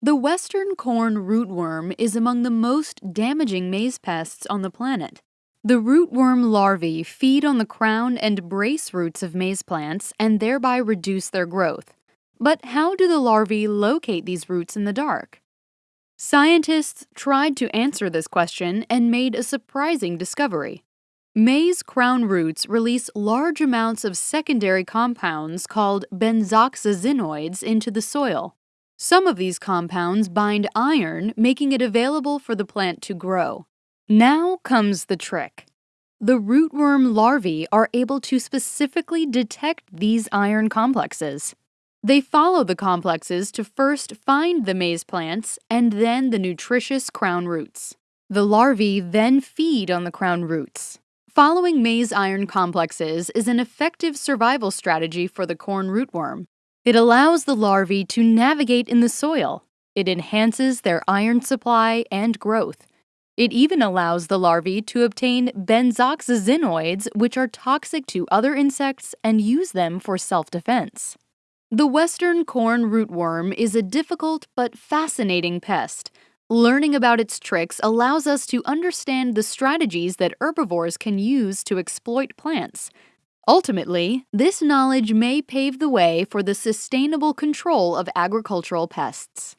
The western corn rootworm is among the most damaging maize pests on the planet. The rootworm larvae feed on the crown and brace roots of maize plants and thereby reduce their growth. But how do the larvae locate these roots in the dark? Scientists tried to answer this question and made a surprising discovery. Maize crown roots release large amounts of secondary compounds called benzoxazinoids into the soil. Some of these compounds bind iron, making it available for the plant to grow. Now comes the trick. The rootworm larvae are able to specifically detect these iron complexes. They follow the complexes to first find the maize plants and then the nutritious crown roots. The larvae then feed on the crown roots. Following maize iron complexes is an effective survival strategy for the corn rootworm. It allows the larvae to navigate in the soil. It enhances their iron supply and growth. It even allows the larvae to obtain benzoxazinoids, which are toxic to other insects, and use them for self defense. The western corn rootworm is a difficult but fascinating pest. Learning about its tricks allows us to understand the strategies that herbivores can use to exploit plants. Ultimately, this knowledge may pave the way for the sustainable control of agricultural pests.